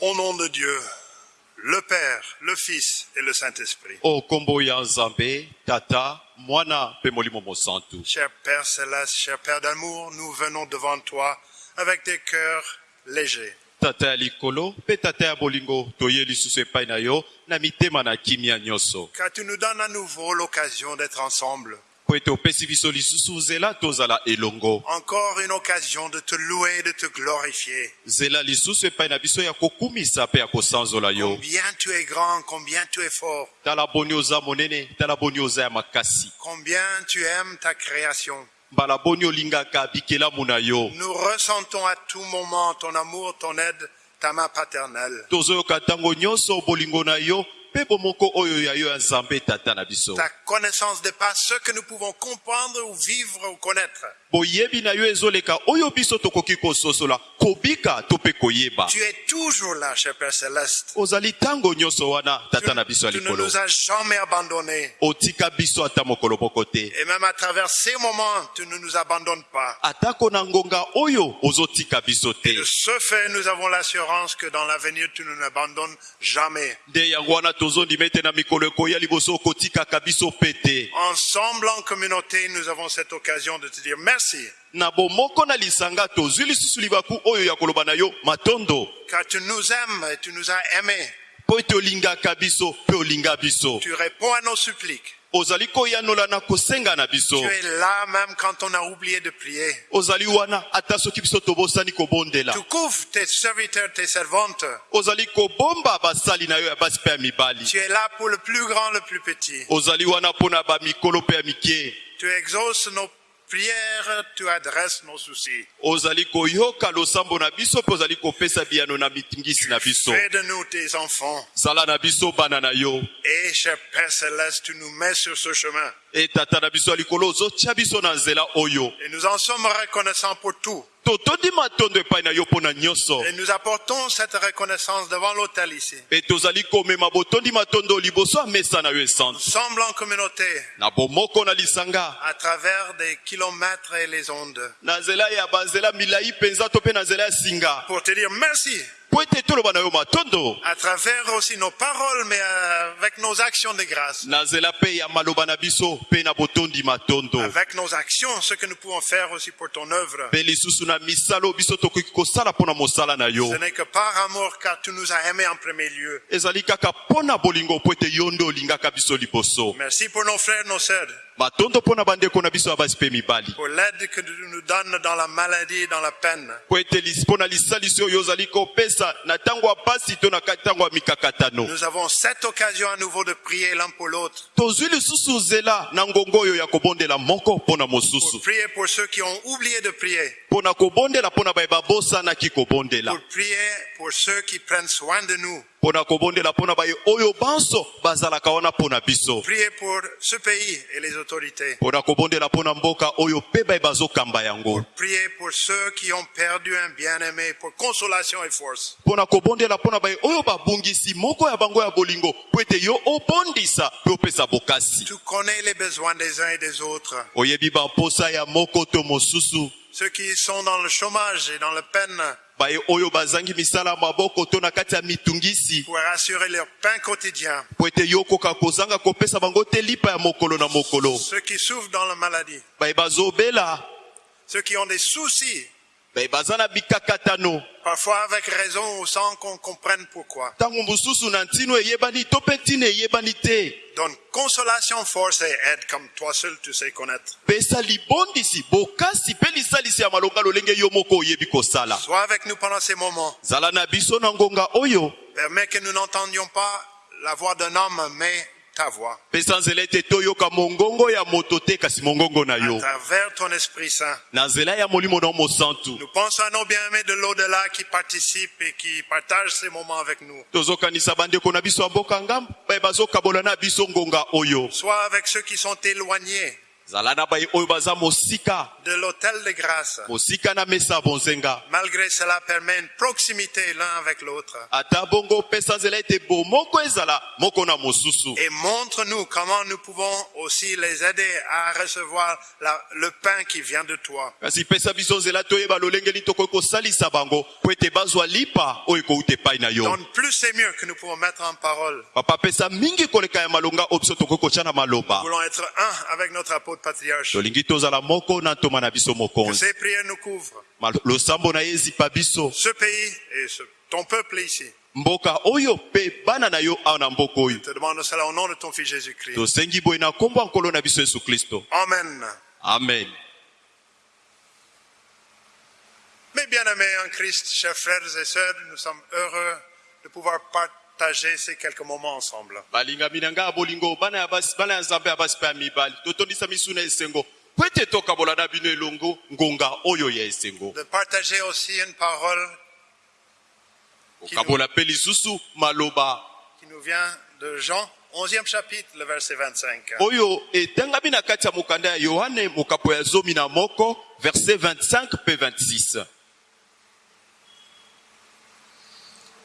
Au nom de Dieu, le Père, le Fils et le Saint-Esprit. Cher Père céleste, cher Père d'amour, nous venons devant toi avec des cœurs légers. Car tu nous donnes à nouveau l'occasion d'être ensemble. Encore une occasion de te louer, de te glorifier. Combien tu es grand, combien tu es fort, combien tu aimes ta création. yo Nous ressentons à tout moment ton amour, ton aide, ta main paternelle. Ta connaissance dépasse ce que nous pouvons comprendre ou vivre ou connaître. Boyebi na yo ezoleka oyo biso tokoki kososola kobika to mpe koyeba Tu es toujours là, cher Père Céleste. ozali ntango nyonso wana Tu, tata na biso ya tu ne likolo nous as jamais abandonnés. otika biso ata mokolo moko te Et même à travers ces moments, tu ne nous abandonnes pas. atako na ngonga oyo ozotika biso te De ce fait, nous avons l'assurance que dans l'avenir, tu ne nous abandonnes jamais. nde yango wana tozondima ete na mikolo ekoya liboso okotikaka biso mpe te Ensemble, en communauté, nous avons cette occasion de te dire merci. Na bomoko na lisanga tozwi lisusu libaku oyo ya koloba na yo matondo Car tu nous aimes et tu nous as aimés. mpo ete olingaka biso mpe olinga biso Tu réponds à nos suppliques. ozali koyanola na kosenga na biso Tu es là même quand on a oublié de prier. ozali wana ata soki biso tobosani kobondela Tu couvres tes serviteurs, tes servantes. ozali kobomba basali na yo ya basi mpe ya mibali Tu es là pour le plus grand, le plus petit. ozali wana mpo na bamikolo mpe ya mike Tu exauces nos prières, tu adresses nos soucis. ozali koyoka losambo na biso mpe ozali kopesa biyano na mitingisi na biso Fais de nous tes enfants. zala na biso bana na yo Et cher Père Céleste, tu nous mets sur ce chemin. Et nous en sommes reconnaissants pour tout. Et nous apportons cette reconnaissance devant l'autel ici. e esantu Ensemble en communauté, à travers des kilomètres et les ondes. Pour te dire merci. À travers aussi nos paroles, mais euh, avec nos actions de grâce. Avec nos actions, ce que nous pouvons faire aussi pour ton œuvre. Ce n'est que par amour, car tu nous as aimés en premier lieu. Merci pour nos frères, nos sœurs, bandeko na biso mpe mibali pour l'aide que tu nous donnes dans la maladie et dans la peine. mpo ete lis- mpo na lisalisi oyo ozali kopesa na ntango ya pasi to na ka- ntango ya mikakatano Nous avons cette occasion à nouveau de prier l'un pour l'autre. tozwi lisusu nzela na ngonga oyo ya kobondela moko mpo na mosusu Pour prier pour ceux qui ont oublié de prier. kobondela baye babosanaki kobondela Pour prier pour ceux qui prennent soin de nous. Mpo na kobondela mpo na baye oyo banso bazalaka wana mpo na biso Prier pour ce pays et les autorités. mpo na kobondela mpo na mboka oyo mpe baye bazokamba yango Prier pour ceux qui ont perdu un bien-aimé pour consolation et force. mpo na kobondela mpo na baye oyo babungisi moko ya bango ya bolingo mpo ete yo obondisa mpe opesa bokasi Tu connais les besoins des uns et des autres. oyebi bamposa ya moko to mosusu Ceux qui sont dans le chômage et dans la peine mitungisi pour assurer leur pain quotidien. Ceux qui souffrent dans la maladie. bazobela Ceux qui ont des soucis. Bikakatano Parfois avec raison ou sans qu'on comprenne pourquoi. Donne consolation, force et aide comme toi seul tu sais connaître. Sois avec nous pendant ces moments. Permets que nous n'entendions pas la voix d'un homme, mais ta voix, pesa nzela ete toyoka mongongo ya moto te kasi mongongo na à yo travers ton Esprit Saint. na nzela ya molimo na yo mosantu Nous pensons à nos bien-aimés de l'au-delà qui participent et qui partagent ces moments avec nous. tozokanisa bandeko na biso ya mboka ngambo baye bazokabola na biso ngonga oyo. Soit avec ceux qui sont éloignés de l'autel de grâce. Malgré cela, permet une proximité l'un avec l'autre. Et montre-nous comment nous pouvons aussi les aider à recevoir la- le pain qui vient de toi. Donne plus et mieux que nous pouvons mettre en parole. Nous voulons être un avec notre apôtre. Tolingi tozala moko na ntoma na biso Que mokonzi ces prières nous couvrent. Ma- losambo na ye ezipa biso Ce pays et ce- ton peuple ici. mboka oyo mpe bana na yo awa na mboka oyo Je te demande cela au nom de ton fils Jésus-Christ. tosengi boye na nkombo ya nkolo na biso yesu kristo Amen. amen Mes bien-aimés en Christ, chers frères et sœurs, nous sommes heureux de pouvoir partager ces quelques moments ensemble. balingami na ngai ya bolingo bana ya basi bana ya nzambe ya basi mpe ya mibali. Totondisa misu na esengo. Po ete tokabola na bino elongo ngonga oyo ya esengo. De partager aussi une parole kokabola mpe lisusu maloba. qui nous vient de Jean, 11e chapitre, le verset 25. oyo etangami na kati ya mokanda ya yohane mokapo ya zomi na moko verset 25 mpe 26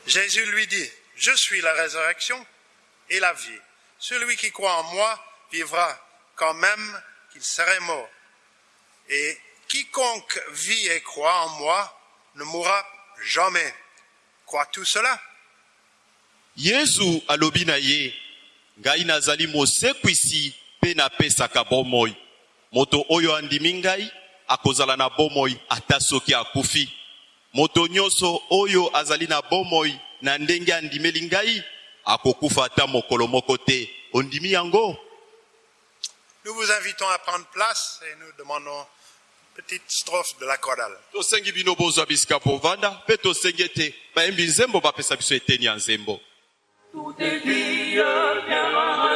Jésus lui dit, je suis la résurrection et la vie. Celui qui croit en moi vivra quand même qu'il serait mort. Et quiconque vit et croit en moi ne mourra jamais. Crois-tu cela yesu alobi ye ngai nazali mosekwisi mpe napesaka bomoi moto oyo andimi ngai akozala na bomoi ata soki akufi moto nyonso oyo azali na bomoi na ndenge andimeli ngai akokufa ata mokolo moko te. Ondimi yango? Nous vous invitons à prendre place et nous demandons une petite strophe de la chorale. tosengi bino bozwa bisika povanda mpe tosengi ete bayembi nzembo bapesa biso eteni ya nzembo. Tout est vie, viens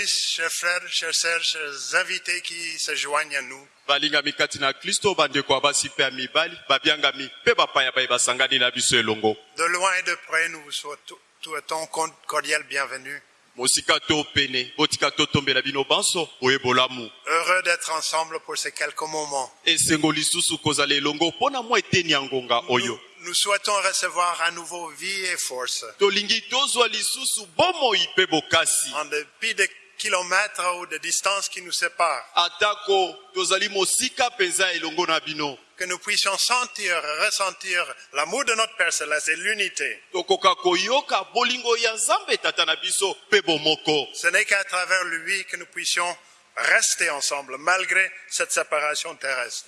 Christ, chers frères, chers sœurs, chers invités qui se joignent à nous, balingami kati na kristo bandeko ya basi mpe ya mibali babiangami mpe bapaya baye basangani na biso elongo de loin et de près, nous vous souhaitons cordial bienvenue. mosika to pene botika totombela bino banso boye bolamu Heureux d'être ensemble pour ces quelques moments. esengo lisusu kozala elongo mpo na mwa eteni ya ngonga Nous, oyo nous souhaitons recevoir à nouveau vie et force. En dépit des kilomètres ou de distances qui nous séparent, que nous puissions sentir, ressentir l'amour de notre Père Céleste et l'unité. Ce n'est qu'à travers lui que nous puissions rester ensemble malgré cette séparation terrestre.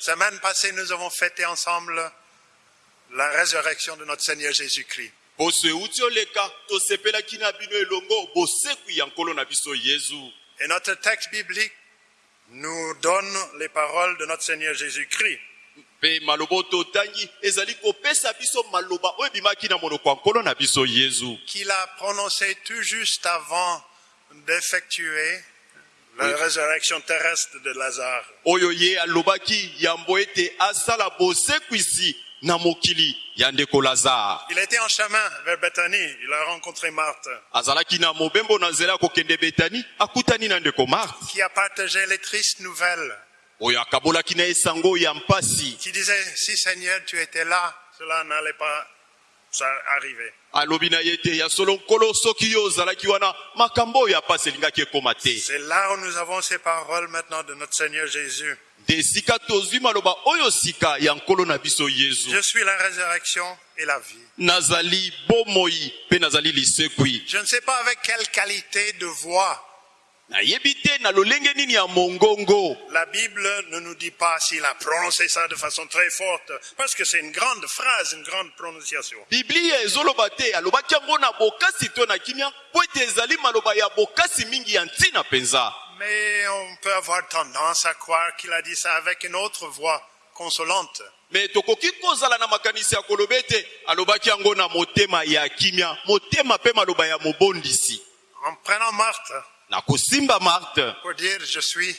Semaine passée, nous avons fêté ensemble la résurrection de notre Seigneur Jésus-Christ. Et notre texte biblique nous donne les paroles de notre Seigneur Jésus-Christ. qu'il a prononcé tout juste avant d'effectuer la Oui. résurrection terrestre de Lazare. Il était en chemin vers Bethanie. Il a rencontré Marthe, qui a partagé les tristes nouvelles, qui disait, si Seigneur, tu étais là, cela n'allait pas te. C'est là où nous avons ces paroles maintenant de notre Seigneur Jésus. Je suis la résurrection et la vie. Je ne sais pas avec quelle qualité de voix. La Bible ne nous dit pas s'il a prononcé ça de façon très forte, parce que c'est une grande phrase, une grande prononciation. Mais on peut avoir tendance à croire qu'il a dit ça avec une autre voix consolante. me tokoki kozala na makanisi ya koloba ete alobaki yango na motema ya kimia motema mpe maloba ya mobondisi En prenant Marthe na kosimba marte pour dire je suis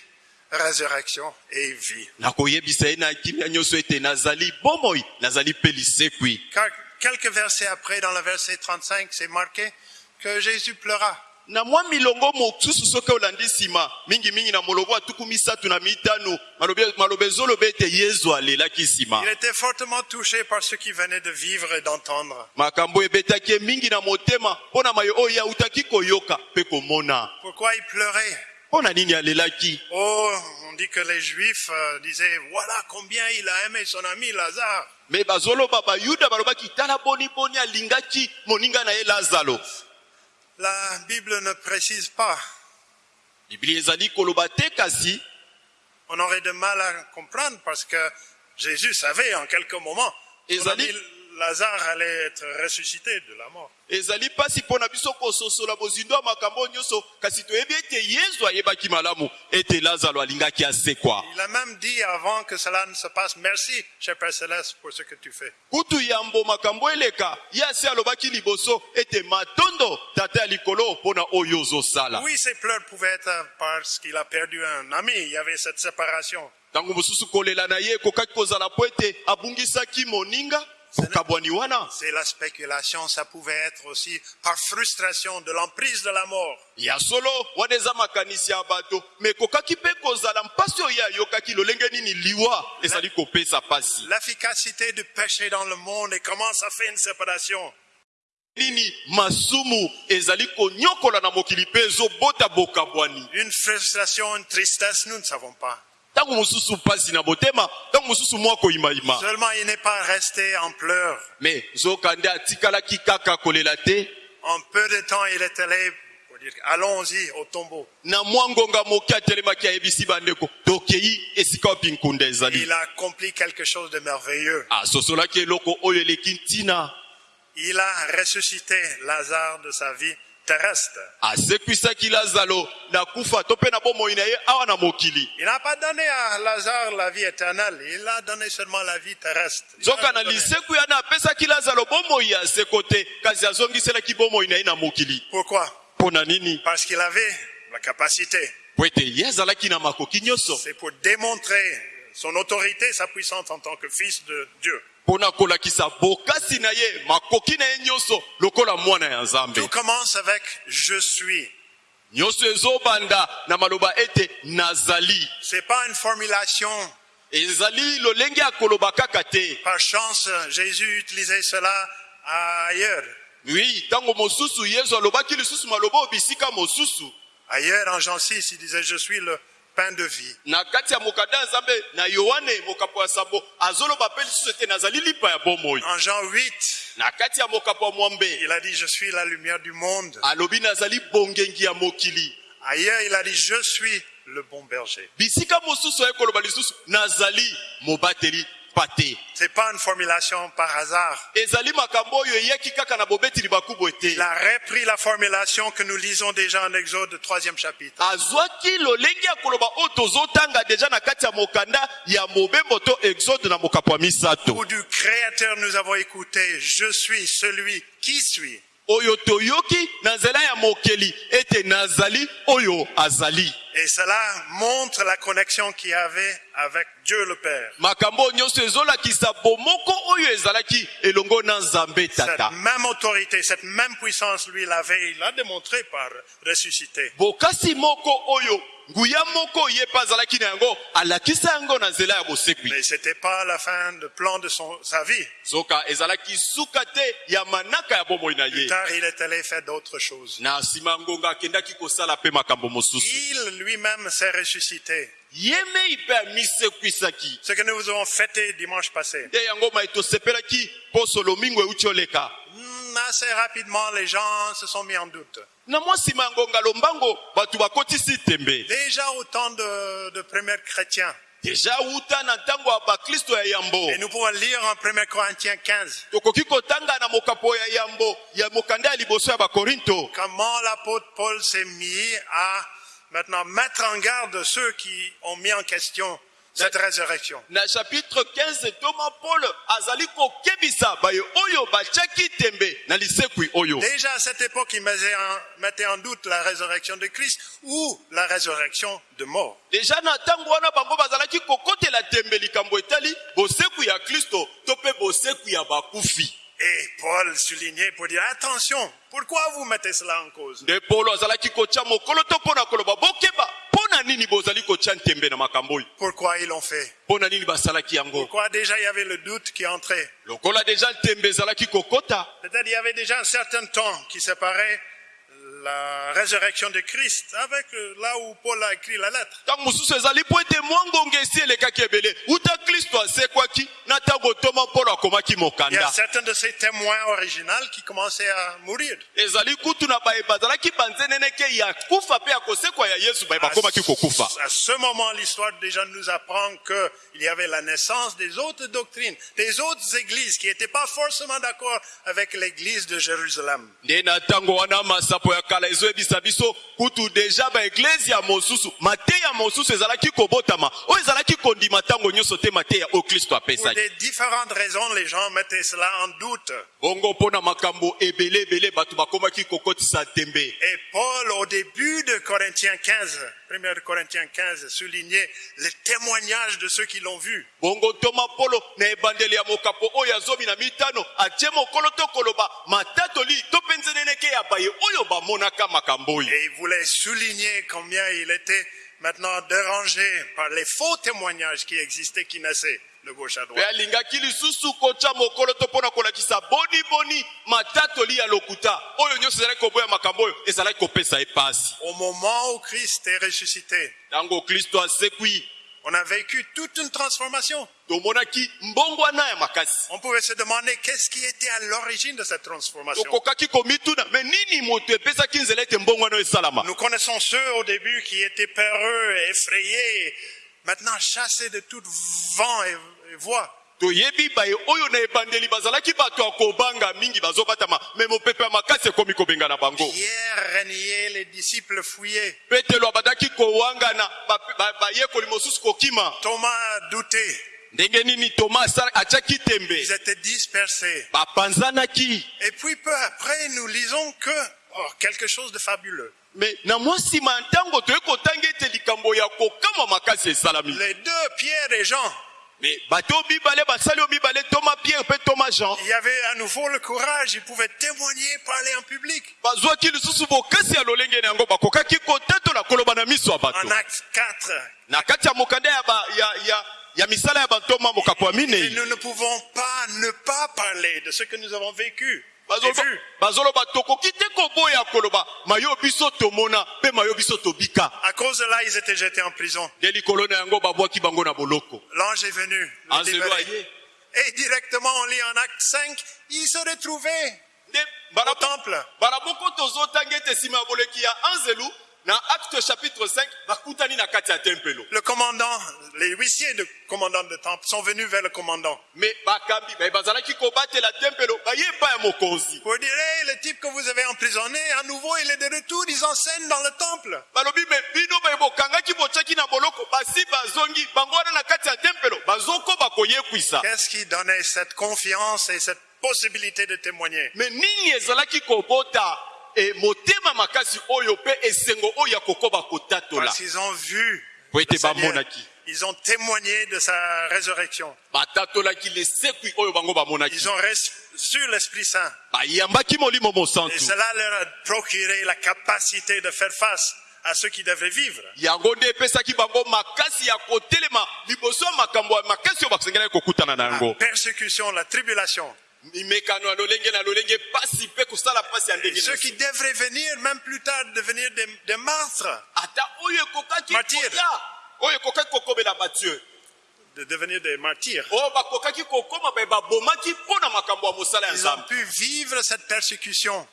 résurrection et vie. na koyebisa ye na kimia nyonso ete nazali bomoi nazali mpe lisekwi Car quelques versets après, dans le verset 35, c'est marqué que Jésus pleura. Na mwa milongo mosusu soki olandi nsima mingimingi na molongo atuku misatu na mitano. Maloba ezoloba ete yezu alelaki nsima Il était fortement touché par ce qu'il venait de vivre et d'entendre. makambo ebetaki ye mingi na motema mpo na mayo oyo autaki koyoka mpe komona. Pourquoi il pleurait? Mpo na nini alelaki? Oh, on dit que les Juifs euh, disaient, voilà combien il a aimé son ami Lazare. me bazoloba bayuda balobaki tala boniboni alingaki moninga na ye lazaro La Bible ne précise pas. On aurait de mal à comprendre parce que Jésus savait en quelques moments Lazare allait être ressuscité de la mort. ezali mpasi mpo na biso kososola bozindo ya makambo nyonso kasi toyebi ete yezu ayebaki malamu ete lazaro alingaki asekwa Il a même dit avant que cela ne se passe, merci, cher Père Céleste, pour ce que tu fais. kutu yambo makambo eleka ye asi alobaki liboso ete matondo tata ya likolo mpo na oyo ozosala Oui, ses pleurs pouvaient être parce qu'il a perdu un ami. Il y avait cette séparation. ntango mosusu kolela na ye ekokaki kozala mpo ete abungisaki moninga C'est la spéculation. Ça pouvait être aussi par frustration de l'emprise de la mort. ya solo wana eza makanisi ya bato me ekokaki mpe kozala mpasi oyo ye ayokaki lolenge nini liwa ezali kopesa pasi L'efficacité du péché dans le monde et comment ça fait une séparation? nini masumu ezali konyokola na mokili mpe ezobota bokabwani Une frustration, une tristesse, nous ne savons pas. Seulement, il n'est pas resté en pleurs. En peu de temps, il est allé pour dire, allons-y au tombeau. Il a accompli quelque chose de merveilleux. ntina Il a ressuscité Lazare de sa vie terrestre. asekwisaki lazaro na kufa to mpe na bomoi na ye awa na mokili Il n'a pas donné à Lazare la vie éternelle, il a donné seulement la vie terrestre. Il zoka a na liseku yana apesaki lazaro bomoi ya seko te kasi azongiselaki bomoi na ye na mokili Pourquoi? Mpo na nini? Parce qu'il avait la capacité. po ete ye azalaki na makoki nyonso C'est pour démontrer son autorité, sa puissance en tant que fils de Dieu. Mpo na kolakisa bokasi na ye makoki na ye nyonso lokola mwana ya nzambe Tout commence avec je suis. nyonso ezobanda na maloba ete nazali C'est pas une formulation. ezali lolenge ya koloba kaka te Par chance, Jésus utilisait cela ailleurs. wi ntango mosusu yesu alobaki lisusu maloba oyo bisika mosusu Ailleurs, en Jean 6, il disait je suis le pain de vie. na kati ya mokanda ya nzambe na yohane mokapo ya sambo azoloba mpe lisusu ete nazali lipa ya bomoi En Jean 8, na kati ya mokapo ya mwambe il a dit je suis la lumière du monde. alobi nazali bongengi ya mokili Ailleurs, il a dit je suis le bon berger. bisika mosusu aye koloba lisusu nazali mobateli pate C'est pas une formulation par hasard. ezali makambo oyo eyaki kaka na bobeteli bakubo ete Il a repris la formulation que nous lisons déjà en Exode, troisième chapitre. azwaki lolenge ya koloba oyo tozotanga deja na kati ya mokanda ya mobembo to exode na mokapo ya misato du Créateur nous avons écouté, je suis celui qui suis. oyo toyoki na nzela ya mokeli ete nazali oyo azali Et cela montre la connexion qu'il y avait avec Dieu le Père. makambo nyonso ezolakisa bomoko oyo ezalaki elongo na nzambe Cette tata même autorité, cette même puissance, lui l'avait, il l'a démontré par ressuscité. bokasi moko oyo Mais c'était pas la fin de plan de son, sa vie. Plus tard, il est allé faire d'autres choses. Il lui-même s'est ressuscité. Ce que nous avons fêté dimanche passé. Hmm, Assez rapidement, les gens se sont mis en doute. Déjà au temps de, de premiers chrétiens. deja wuta na ntango ya baklisto ya yambo. Et nous pouvons lire en 1 Corinthiens 15 tokoki kotanga na mokapo ya yambo ya mokanda ya liboso ya bakorinto. Comment l'apôtre Paul s'est mis à maintenant mettre en garde ceux qui ont mis en question cette résurrection. na chapitre 15 toma paul azali kokebisa baye oyo batiaki tembe na lisekwi oyo Déjà à cette époque, il mettait en, doute la résurrection de Christ ou la résurrection de mort. deja na ntango wana bango bazalaki kokotela tembe likambo etali bosekwi ya kristo to mpe bosekwi ya bakufi Et Paul soulignait pour dire attention, pourquoi vous mettez cela en cause? Nde paulo azalaki kotya mokolo to mpo na koloba bokeba Pourquoi ils l'ont fait? Pourquoi déjà il y avait le doute qui entrait? Peut-être il y avait déjà un certain temps qui séparait la résurrection de Christ avec euh, là où Paul a écrit la lettre. ntango mosusu ezali mpo ete mwa ngonga esi elekaki ebele uta kristo asekwaki na ntango toma mpolo akomaki Il y a certains de ces témoins originaux qui commençaient à mourir. ezali kutu na baye bazalaki banzeneneke ya kufa mpe ya kosekwa ya yesu baye bakomaki kokufa À ce moment, l'histoire déjà nous apprend qu'il y avait la naissance des autres doctrines, des autres églises qui n'étaient pas forcément d'accord avec l'église de Jérusalem. nde na ntango wana masapo ya kala ezoyebisa biso kutu deja baeglise ya mosusu. Mateya mosusu ezalaki kobotama. Oyo ezalaki kondima ntango nyonso te mateya oyo kristo Pour apesaki. des différentes raisons, les gens mettaient cela en doute. bongo mpo na makambo ebele ebele bato bakomaki kokotisa tembe Et Paul, au début de Corinthiens 15, 1 Corinthiens 15, soulignait le témoignage de ceux qui l'ont vu. bongo toma polo na ebandeli ya mokapo oyo ya zomi na mitano atie mokolo to koloba matatoli ya baye oyo Et il voulait souligner combien il était maintenant dérangé par les faux témoignages qui existaient, qui naissaient de gauche à droite. Au moment où Christ est ressuscité, on a vécu toute une transformation. On pouvait se demander qu'est-ce qui était à l'origine de cette transformation. Nous connaissons ceux au début qui étaient peureux effrayés, maintenant chassés de tout vent et, et voix. Toyebi baye oyo na ebandeli bazalaki bato ya kobanga mingi bazobatama me mopepe ya makasi ekomi kobenga na bango. Petelo abandaki kowangana bayekoli mosusu kokima. Ndenge nini atiaki tembe? Bapanzanaki. Et puis peu après, nous lisons que oh, quelque chose de fabuleux. me na mwa nsima ya ntango toye kotanga ete likambo ya kokama makasi esalami. Les deux, Pierre et Jean, il y avait à nouveau le courage, ils pouvaient témoigner, parler en public. En Acte 4, na kati ya mokanda ya, ba, ya, ya, ya misala ya bantoma mokapo ya et nous ne pouvons pas ne pas parler de ce que nous avons vécu Bazoloba- tokoki te koboya koloba mayo biso tomona mpe mayo biso tobika À cause de là, ils étaient jetés en prison. nde likolo na yango babwaki bango na boloko L'ange est venu. libérer. aye Et directement, on lit en Acte 5, ils se retrouvaient au temple. mbala moko tozotanga ete nsima ya boleki ya anzelu na acte chapitre 5 bakutani na kati ya tempelo. Le commandant, les huissiers de commandant de temple sont venus vers le commandant. Ya mokonzi. Pour dire, le type que vous avez emprisonné, à nouveau, il est de retour, ils enseignent dans le temple. Qu'est-ce qui donnait cette confiance et cette possibilité de témoigner? Me Parce qu'ils ont vu. le Seigneur. Ils ont témoigné de sa résurrection. Ils ont reçu l'Esprit Saint. Et cela leur a procuré la capacité de faire face à ceux qui devraient vivre. La persécution, la tribulation. Ceux qui devraient venir, même plus tard, devenir des, des martres, ata oyo ekokaki Martyr. koya oyo ekokaki kokobela badieu de devenir des martyrs. ya Ils ont pu vivre cette persécution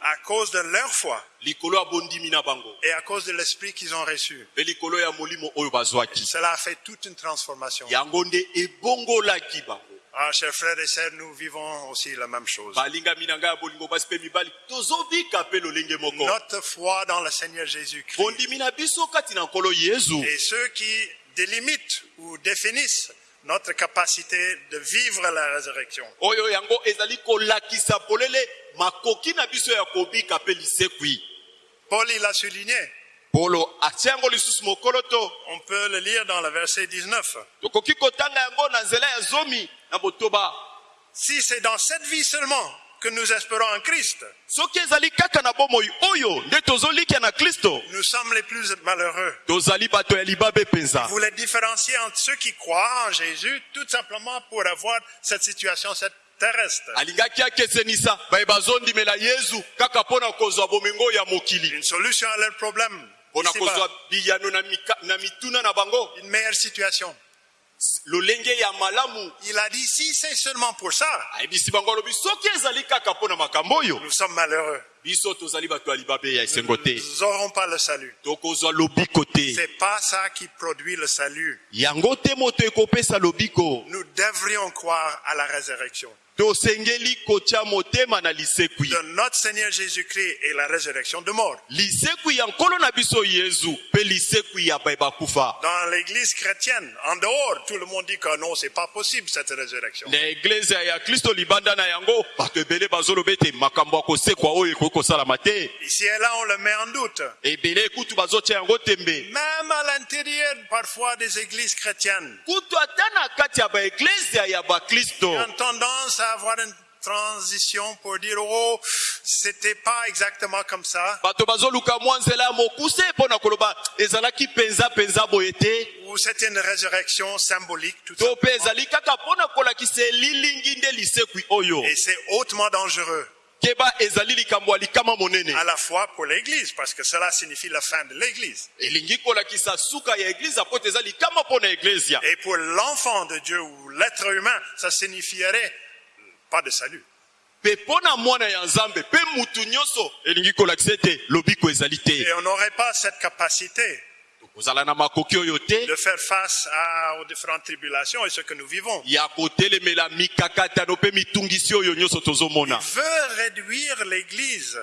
à cause de leur foi et à cause de l'esprit qu'ils ont reçu. Cela a fait toute une transformation. Ah, chers frères et sœurs, nous vivons aussi la même chose. Notre foi dans le Seigneur Jésus-Christ. Et ceux qui délimitent ou définissent notre capacité de vivre la résurrection. oyo yango ezali kolakisa polele makoki na biso ya kobika mpe lisekwi Paul, il a souligné, polo atia yango lisusu mokolo to on peut le lire dans le verset 19. tokoki kotanga yango na nzela ya zomi na botoba Si c'est dans cette vie seulement que nous espérons en Christ, nous sommes les plus malheureux. Vous les différenciez entre ceux qui croient en Jésus tout simplement pour avoir cette situation cette terrestre. Une solution à na bango Une meilleure situation. Lolenge ya malamu Il a dit, si c'est seulement pour ça, oyo nous sommes malheureux. Nous n'aurons pas le salut. C'est pas ça qui produit le salut. Nous devrions croire à la résurrection tosengeli kotia motema na lisekwi de notre Seigneur Jésus-Christ et la résurrection de mort. lisekwi ya nkolo na biso yezu mpe lisekwi ya baye bakufa Dans l'église chrétienne, en dehors, tout le monde dit que non, c'est pas possible cette résurrection. na eglise ya kristo libanda na yango bato ebele bazoloba ete makambo ya kosekwa oyo ekoki kosalama te Ici et là, on le met en doute. ebele kutu bazotia yango tembe Même à l'intérieur, parfois, des églises chrétiennes, kutu ata na kati ya baeglise ya bakristo tendance à avoir une transition pour dire, oh, c'était pas exactement comme ça. Ou c'était une résurrection symbolique, tout simplement. Et c'est hautement dangereux, à la fois pour l'église, parce que cela signifie la fin de l'église. Et pour l'enfant de Dieu ou l'être humain, ça signifierait pas de salut. Et on n'aurait pas cette capacité de faire face à- aux différentes tribulations et ce que nous vivons. tozomona. Veut réduire l'église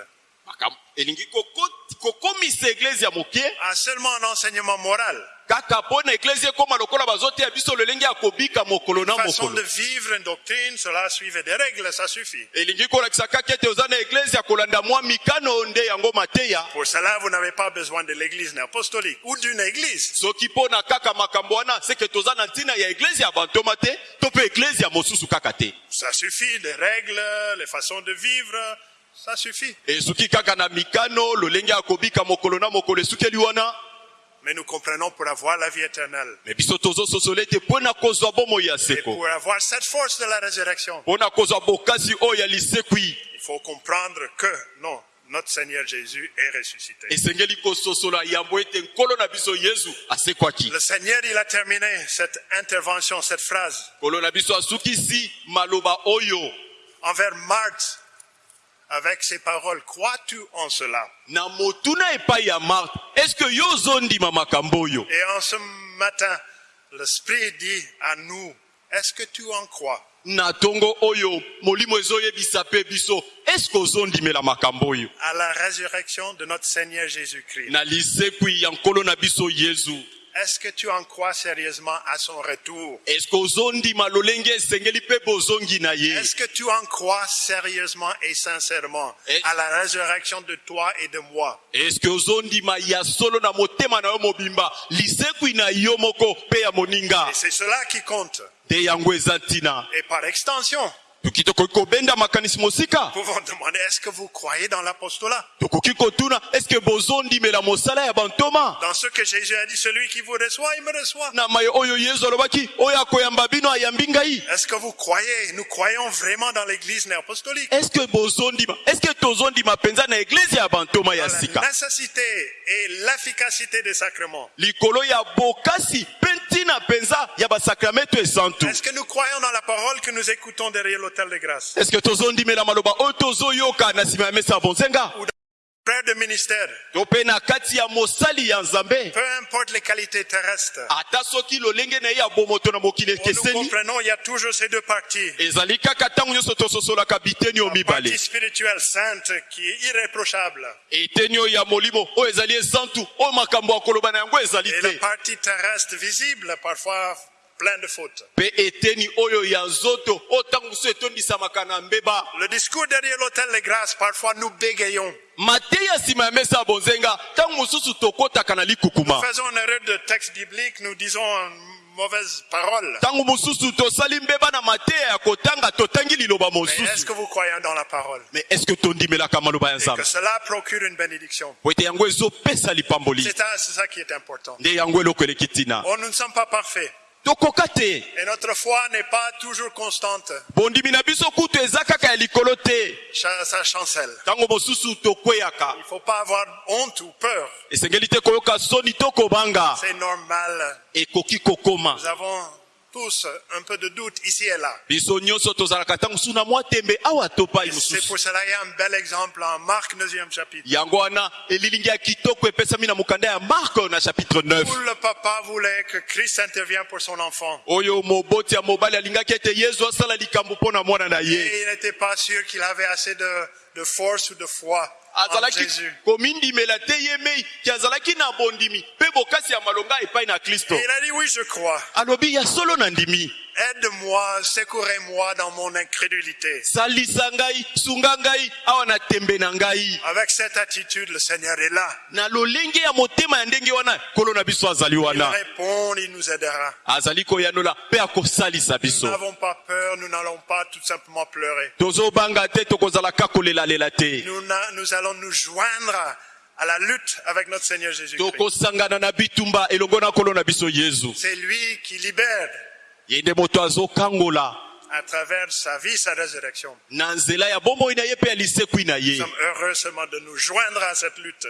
à seulement un enseignement moral, kaka mpo na eglise ekóma lokola bazoteya biso lolenge ya kobika mokolo na façon de mokolo vivre une doctrine, cela suivait des règles, ça suffit. elingi kolakisa kaka ete oza na eglise ya kolanda mwa mikano nde yango mateya Pour cela, vous n'avez pas besoin de l'église apostolique ou d'une église. soki mpo na kaka makambo wana seke toza na ntina ya eglise ya bantoma te to mpe eglise ya mosusu kaka te Ça suffit, les règles, les façons de vivre, ça suffit. esuki kaka na mikano lolenge ya kobika mokolo na mokolo esukeli wana Mais nous comprenons pour avoir la vie éternelle. Et pour avoir cette force de la résurrection, il faut comprendre que non, notre Seigneur Jésus est ressuscité. Le Seigneur, il a terminé cette intervention, cette phrase envers Marthe avec ces paroles. Crois-tu en cela? Na motuna epai ya marte eske yo ozondima makambo oyo? Et en ce matin, l'Esprit dit à nous, est-ce que tu en crois? Na ntongo oyo molimo ezoyebisa mpe biso eske ozondimela makambo oyo? À la résurrection de notre Seigneur Jésus-Christ. Na lisekwi ya nkolo na biso yezu Est-ce que tu en crois sérieusement à son retour? Est-ce que tu en crois sérieusement et sincèrement à la résurrection de toi et de moi? Et c'est cela qui compte. Et par extension, mosika. Pouvons demander, est-ce que vous croyez dans l'apostolat? Dans ce que Jésus a dit, celui qui vous reçoit, il me reçoit. Est-ce que vous croyez, nous croyons vraiment dans l'église néapostolique. Bantoma ya Dans la nécessité et l'efficacité des sacrements. Est-ce que nous croyons dans la parole que nous écoutons derrière l'autel de grâce. Eske tozondimela maloba? Oyo tozoyoka na nsima ya mesa ya bonzenga de ministère, to mpe na kati ya mosali ya nzambe. Peu importe les qualités terrestres, ata soki lolenge na ye ya bomoto na mokili nous ekeseni. comprenons, il y a toujours ces deux parties. ezali kaka ntango nyonso tososolaka biteni oyo Partie mibale. spirituelle sainte qui est irréprochable. Eteni oyo ya molimo oyo ezali esantu oyo makambo ya koloba na yango ezali et la te partie terrestre visible, parfois plein de fautes. Le discours derrière l'autel de grâce, parfois nous bégayons. mateyi ya nsima ya mesa ya bonzenga ntango mosusu tokɔtaka na Nous likukuma faisons une erreur de texte biblique, nous disons une mauvaise parole. ntango mosusu tosali mbeba na mateya ya kotanga totangi liloba Mais est-ce que vous croyez dans la parole? Mais est ce que tondimelaka maloba ya Et nzambe? que cela procure une bénédiction. po ete yango ezopesa lipamboli C'est ça, qui est important. nde yango eloko eleki ntina Tokoka te Et notre foi n'est pas toujours constante. bondimi na biso kutu eza kaka ya likolo te Ça, chancelle. ntango mosusu tokweyaka Il ne faut pas avoir honte ou peur. esengeli te koyoka soni to kobanga C'est normal. ekoki kokoma Nous avons tous un peu de doute ici et là. C'est pour cela qu'il y a un bel exemple en Marc 9e chapitre. yango wana elilingi ya kitoko epesami na mokanda ya marko na chapitre 9 Où le papa voulait que Christ intervienne pour son enfant. Et il n'était pas sûr qu'il avait assez de, de force ou de foi azalaki Jésus. komindimela te ye mei ke azalaki na bondimi mpe bokasi ya malonga epai na kristo Et il a dit oui, je crois. alobi ya solo na ndimi Aide-moi, secourez-moi dans mon incrédulité. Avec cette attitude, le Seigneur est là. Il répond, il nous aidera. Nous n'avons pas peur, nous n'allons pas tout simplement pleurer. nous allons nous joindre à la lutte avec notre Seigneur Jésus-Christ. C'est lui qui libère à travers sa vie, sa résurrection. Nous sommes heureux seulement de nous joindre à cette lutte.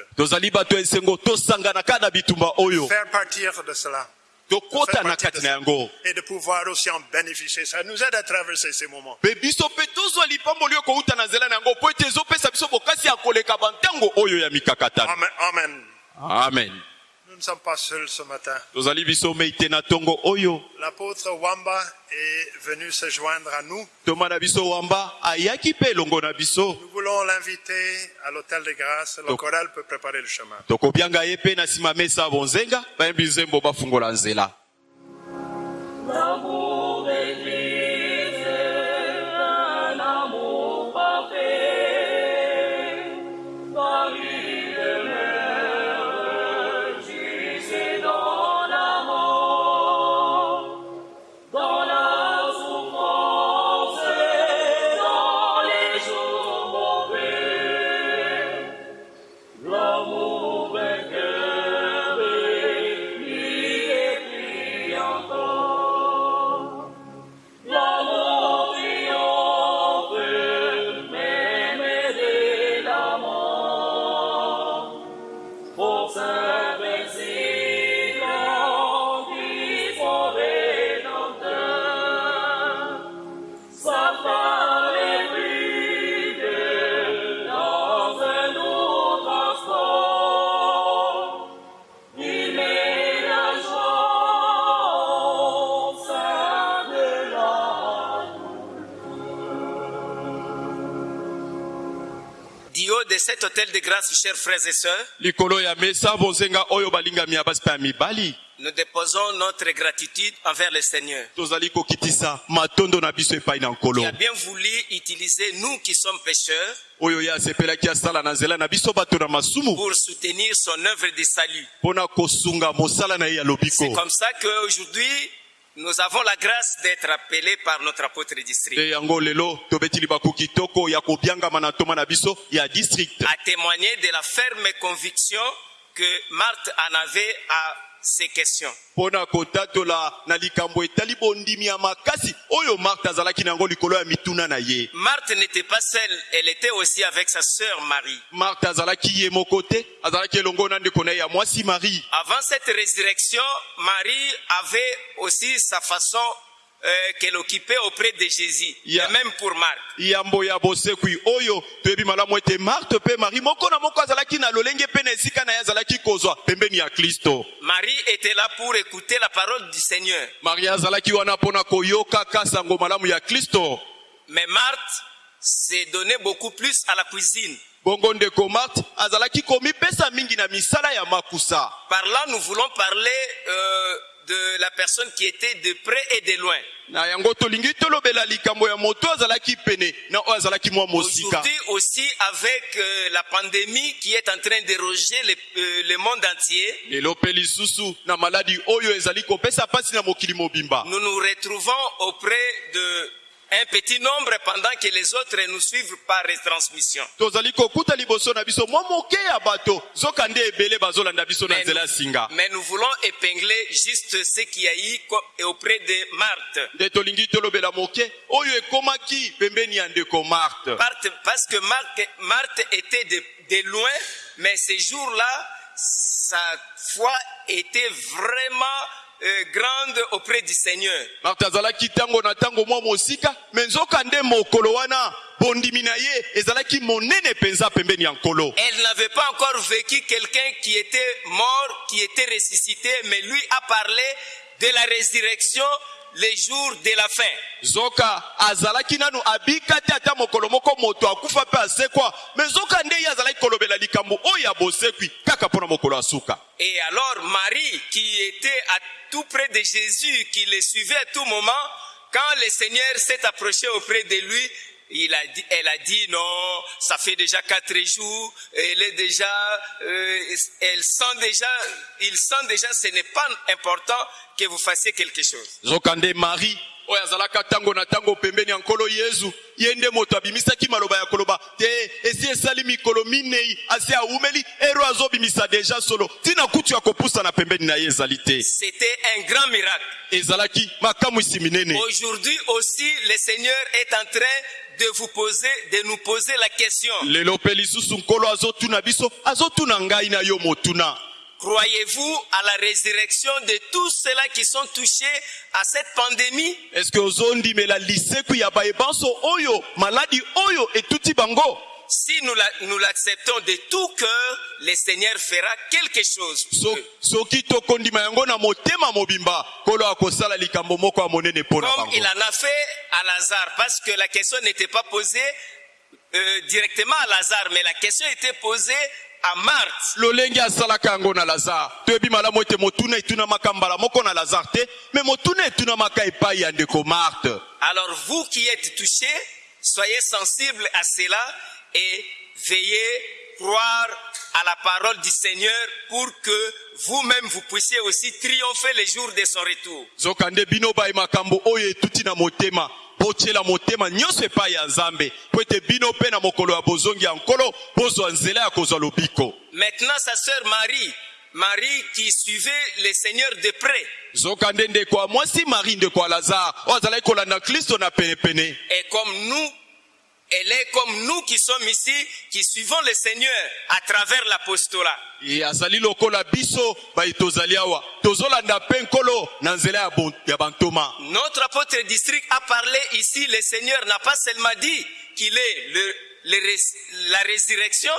Faire partir de cela. Et de pouvoir aussi en bénéficier. Ça nous aide à traverser ces moments. Amen. amen Nous ne sommes pas seuls ce matin. L'apôtre Wamba est venu se joindre à nous. Nous voulons l'inviter à l'hôtel de grâce. Le choral peut préparer le chemin. Cet hôtel de grâce, chers frères et sœurs, nous déposons notre gratitude envers le Seigneur. Qui a bien voulu utiliser nous qui sommes pécheurs pour soutenir son œuvre de salut. C'est comme ça qu'aujourd'hui, nous avons la grâce d'être appelés par notre apôtre district. À témoigner de la ferme conviction que Marthe en avait à ces questions. Marthe n'était pas seule, elle était aussi avec sa sœur marie. Avant cette résurrection, Marie avait aussi sa façon euh, qu'elle occupait auprès de Jésus, Yeah. et même pour Marc. yambo ya bosekwi oyo toyebi malamu ete marte mpe marie moko na moko azalaki na lolenge mpe na esika na ye azalaki kozwa pembeni ya kristo Marie était là pour écouter la parole du Seigneur. marie azalaki wana mpo na koyoka sango malamu ya kristo Mais Marthe s'est donné beaucoup plus à la cuisine. bongo ndeko marte azalaki komipesa mingi na misala ya makusa Par là, nous voulons parler euh, de la personne qui était de près et de loin. Aujourd'hui aussi, avec euh, la pandémie qui est en train d'éroger le, euh, le monde entier, nous nous retrouvons auprès de un petit nombre pendant que les autres nous suivent par retransmission. Mais nous, mais nous voulons épingler juste ce qui a eu auprès de Marthe. Parce que Marthe, Marthe était de, de loin, mais ces jours-là, sa foi était vraiment grande auprès du Seigneur. marte azalaki ntango na ntango mwa mosika me nzoka nde mokolo wana bondimi na ye ezalaki monene mpenza pembeni ya nkolo Elle n'avait pas encore vécu quelqu'un qui était mort, qui était ressuscité, mais lui a parlé de la résurrection les jours de la fin. zoka azalaki nanu abika te ata mokolo moko moto akufa asekwa me zoka nde ye azalaki kolobela likambo oyo ya bosekwi kaka mpo na mokolo ya suka Et alors Marie, qui était à tout près de Jésus, qui le suivait à tout moment, quand le Seigneur s'est approché auprès de lui, il a dit, elle a dit non, ça fait déjà quatre jours, elle est déjà, euh, elle sent déjà, il sent déjà, ce n'est pas important que vous fassiez quelque chose. zoka nde mari oyo azalaka ntango na ntango pembeni ya nkolo yezu. Ye nde moto abimisaki maloba ya koloba. Te esi esali mikolo minei asi awumeli ero azobimisa deja solo. Ntina kutu ya kopusana pembeni na ye ezali te. C'était un grand miracle. ezalaki makamwisi minene. Aujourd'hui aussi, le Seigneur est en train de vous poser, de nous poser la question. Croyez-vous à la résurrection de tous ceux-là qui sont touchés à cette pandémie? Ya bayebanso oyo maladi oyo etuti bango? Si nous la- nous l'acceptons de tout cœur, le Seigneur fera quelque chose. Comme il en a fait à Lazare, parce que la question n'était pas posée euh, directement à Lazare, mais la question était posée à Marthe. lolenge asalaka yango na lazare toyebi malamu ete motuna etunamaka mbala moko na lazare te me motuna etunamaka epai ya ndeko marte Alors vous qui êtes touchés, soyez sensibles à cela et veillez croire à la parole du Seigneur pour que vous-même vous puissiez aussi triompher les jours de son retour. zoka nde bino baye makambo oyo etuti na motema botiela motema nyonso epai ya nzambe. Po ete bino mpe na mokolo ya bozongi ya nkolo bozwa nzela ya kozwa lobiko. Maintenant, sa sœur Marie, Marie qui suivait le Seigneur de près, zoka nde ndeko ya mwasi mari ndeko ya lazare oyo azalaki kolanda kristo na penepene. Et comme nous, elle est comme nous qui sommes ici, qui suivons le Seigneur à travers l'apostolat. Notre apôtre district a parlé ici, le Seigneur n'a pas seulement dit qu'il est le- le la résurrection,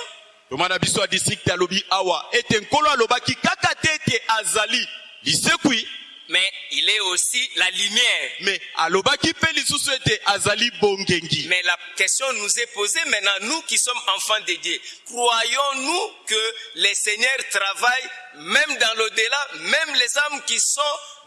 toma na biso ya district alobi awa. Ete nkolo alobaki kaka te ete azali. Lisekwi mais il est aussi la lumière. Mais la question nous est posée maintenant, nous qui sommes enfants de Dieu, croyons-nous que le Seigneur travaille même dans l'au-delà, même les âmes qui sont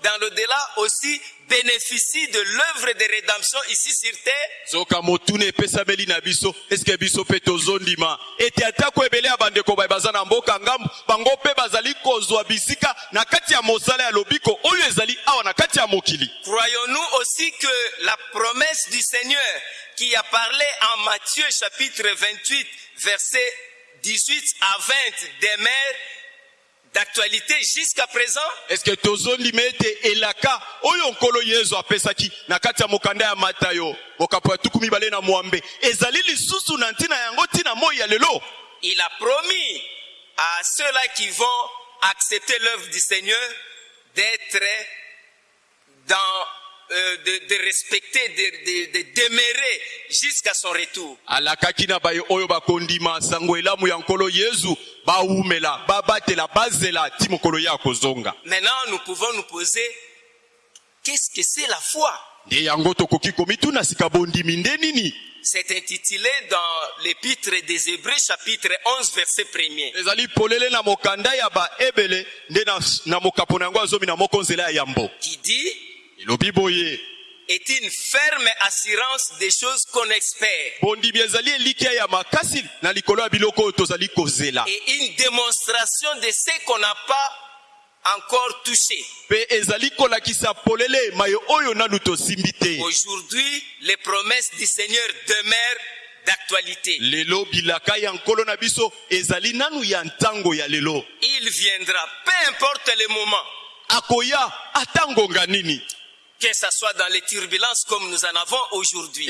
dans l'au-delà aussi bénéficient de l'œuvre de rédemption ici sur terre. zoka motuna epesameli na biso. Eske biso mpe tozondima? Ete atako ebele ya bandeko baye baza na mboka ngambu. Bango mpe bazali kozwa bisika na kati ya mosala ya lobiko. Oyo ezali awa na kati ya mokili. Croyons-nous aussi que la promesse du Seigneur qui a parlé en Matthieu chapitre 28, verset 18 à 20 demeure d'actualité jusqu'à présent. Eske tozondima ete elaka oyo nkolo yesu apesaki na kati ya mokanda ya matayo bokapo ya tuku mibale na mwambe ezali lisusu na ntina yango ntina moi ya lelo? Il a promis à ceux-là qui vont accepter l'œuvre du Seigneur d'être dans, euh, de, de respecter, de, de, de demeurer jusqu'à son retour. alakaki na baye oyo bakondima sango elamu ya nkolo yesu bawumela babatela bazela ti mokolo ye akozonga Maintenant, nous pouvons nous poser, qu'est-ce que c'est la foi? Nde yango tokoki komituna sika bondimi nde nini? C'est intitulé dans l'épître des Hébreux chapitre 11 verset 1er. ezali polele na mokanda ya baebele nde na, na mokapo na yango azomi na moko nzela ya yambo qui dit est une ferme assurance des choses qu'on espère. Et une démonstration de ce qu'on n'a pas encore touché. Aujourd'hui, les promesses du Seigneur demeurent d'actualité. Il viendra, peu importe le moment, que ce soit dans les turbulences comme nous en avons aujourd'hui.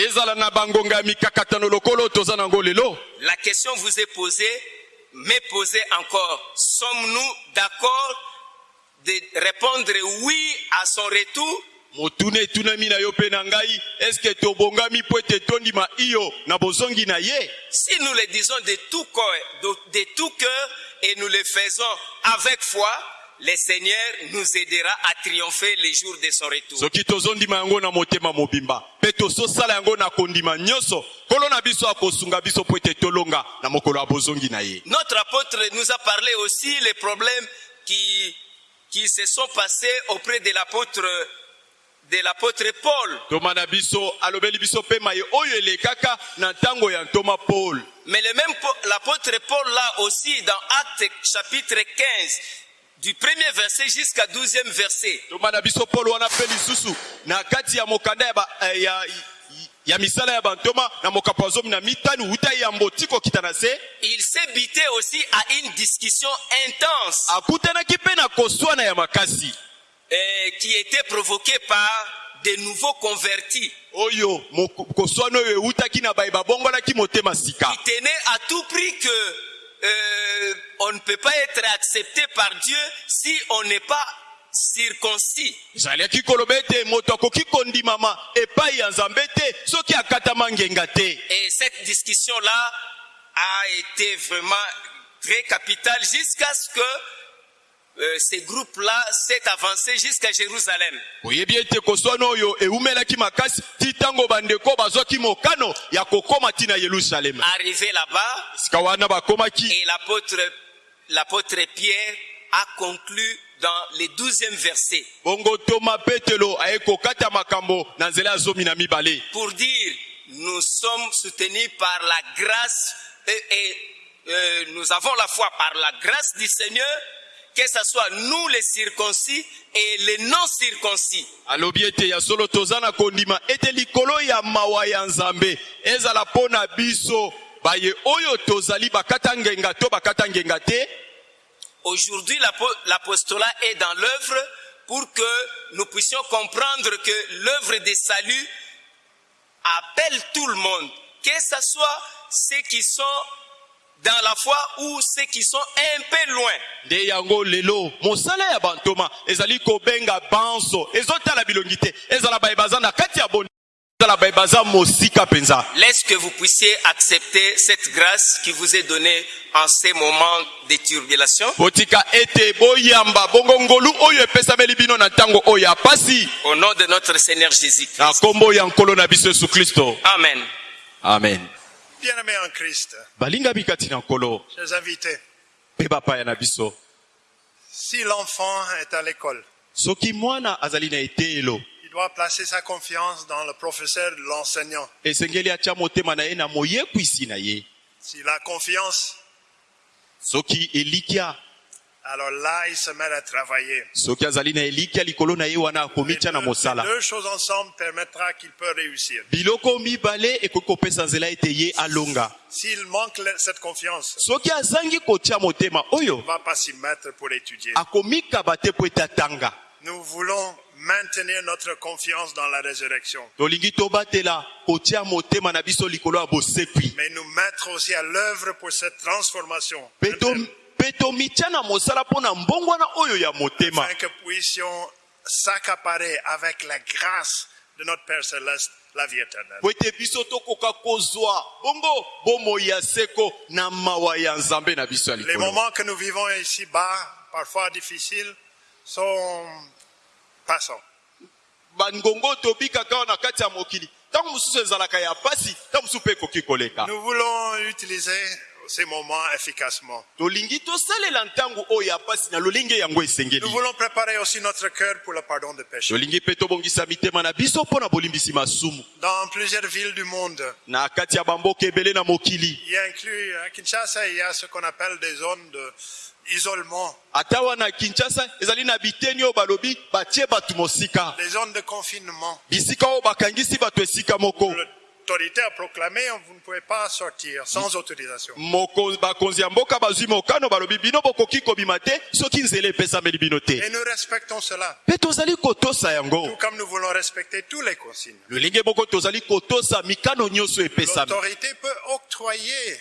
La question vous est posée, mais posée encore. Sommes-nous d'accord de répondre oui à son retour? Motuna etunami na yo mpe na ngai eske tobongami mpo ete tondima iyo na bozongi na ye? Si nous le disons de tout cœur, de, de tout cœur et nous le faisons avec foi, le Seigneur nous aidera à triompher les jours de son retour. soki tozondima yango na motema mobimba mpe tozosala yango na kondima nyonso nkolo na biso akosunga biso mpo ete tolonga na mokolo ya bozongi na ye Notre apôtre nous a parlé aussi les problèmes qui, qui se sont passés auprès de l'apôtre de l'apôtre Paul. toma na biso alobeli biso mpe maye oyo elekaka na ntango ya ntoma paul Mais le même Po- l'apôtre Paul là aussi dans Actes chapitre 15 du premier verset jusqu'à 12e verset. eh, Il s'est bité aussi à une discussion intense makasi. euh, qui était provoquée par de nouveaux convertis. Qui tenaient à tout prix que euh, on ne peut pas être accepté par Dieu si on n'est pas circoncis. Et cette discussion-là a été vraiment très capitale jusqu'à ce que euh, ces groupes-là s'est avancé jusqu'à Jérusalem. yelusalema Arrivé là-bas, et l'apôtre, l'apôtre Pierre a conclu dans les douzième verset. Bongo toma petelo aye kokata makambo na nzela ya zomi na mibale. Pour dire nous sommes soutenus par la grâce et, et, euh, nous avons la foi par la grâce du Seigneur, que ce soit nous les circoncis et les non circoncis. alobi ete ya solo toza na kondima ete likolo ya mawa ya nzambe. Ezala mpo na biso baye oyo tozali bakata ngenga to bakata ngenga te Aujourd'hui, l'apo- l'apostolat est dans l'œuvre pour que nous puissions comprendre que l'œuvre des salut appelle tout le monde, que ce soit ceux qui sont dans la foi ou ceux qui sont un peu loin. nde yango lelo mosala ya bantoma ezali kobenga banso ezotala bilongi te ezala baye baza na kati ya bondi ezala baye baza mosika mpenza Laisse que vous puissiez accepter cette grâce qui vous est donnée en ces moments de turbulation. botika ete boyamba bongo ngolu oyo epesameli bino na ntango oyo ya pasi Au nom de notre Seigneur Jésus-Christ. na nkombo ya nkolo na biso yesu kristo Amen. amen Bien-aimés en Christ, balingami kati na nkolo. chers invités, mpe bapaya na biso. Si l'enfant est à l'école, soki mwana azali na eteyelo il doit placer sa confiance dans le professeur, l'enseignant. esengeli atya motema na ye na moyekwisi na ye. S'il a confiance, soki elikya alors là, il se met à travailler. soki azali na elikya likolo na ye wana Les akomitya na deux, mosala. les deux choses ensemble permettra qu'il peut réussir. biloko mibale ekoki kopesa nzela ete ye alonga. S'il manque le- cette confiance, soki azangi kotya motema oyo il ne va pas s'y mettre pour étudier. akomikaba te po ete atanga. Nous voulons maintenir notre confiance dans la résurrection, tolingi tobatela kotya motema na biso likolo ya bosekwi mais nous mettre aussi à l'œuvre pour cette transformation, mpe to- mpe tomitya na mosala mpo na mbongwana oyo ya motema. Afin que puissions s'accaparer avec la grâce de notre Père céleste la vie éternelle. po ete biso tokoka kozwa. Bongo bomoi ya seko na mawa ya nzambe na biso ya Les likolo. moments que nous vivons ici-bas, parfois difficiles, sont passants. bangongo tobikaka awa na kati ya mokili. Ntango mosusu ezalaka ya pasi ntango mosusu mpe ekoki koleka. Nous voulons utiliser ces moments efficacement. Nous voulons préparer aussi notre cœur pour le pardon des péchés. Dans plusieurs villes du monde, il y a inclus à Kinshasa, il y a ce qu'on appelle des zones d'isolement, ata wana kinshasa ezali na biteni oyo balobi batie bato mosika des zones de confinement. bisika oyo bakangisi bato esika moko L'autorité a proclamé, vous ne pouvez pas sortir sans autorisation. Et nous respectons cela. Tout comme nous voulons respecter tous les consignes. L'autorité peut octroyer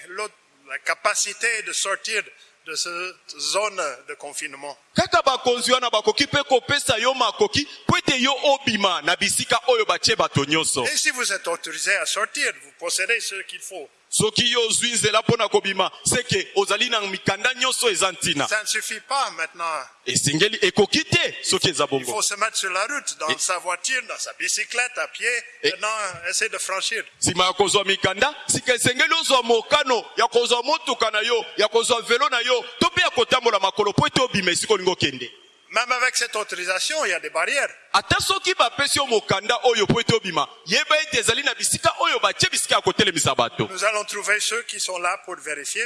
la capacité de sortir de cette zone de confinement. kaka bakonzi wana bakoki mpe kopesa yo makoki po ete yo obima na bisika oyo batie bato nyonso Et si vous êtes autorisé à sortir, vous possédez ce qu'il faut. Soki yo ozwi nzela mpo na kobima seke ozali na mikanda nyonso eza ntina Ça ne suffit pas maintenant. esengeli ekoki te soki eza Il bongo faut se mettre sur la route, dans sa voiture, dans sa bicyclette, à pied, maintenant essayer de franchir. nsima ya kozwa mikanda sika esengeli ozwa mokano ya kozwa motuka na yo ya kozwa velo na yo to mpe ya kotambola makolo mpo ete obima esika olingi okende Même avec cette autorisation, il y a des barrières. ata soki bapesi yo mokanda oyo po ete obima yeba ete ezali na bisika oyo batie bisika ya kotelemisa bato Nous allons trouver ceux qui sont là pour vérifier,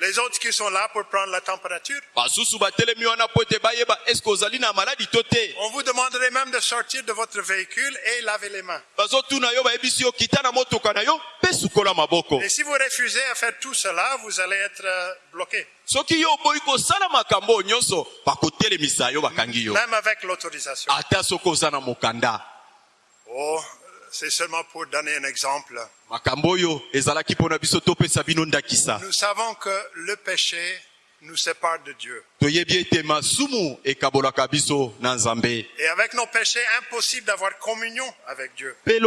les autres qui sont là pour prendre la température. On vous demanderait même de sortir de votre véhicule et laver les mains. Et si vous refusez à faire tout cela, vous allez être euh, bloqué, même avec l'autorisation. Oh, c'est seulement pour donner un exemple. Nous savons que le péché nous sépare de Dieu. Et avec nos péchés, impossible d'avoir communion avec Dieu. Il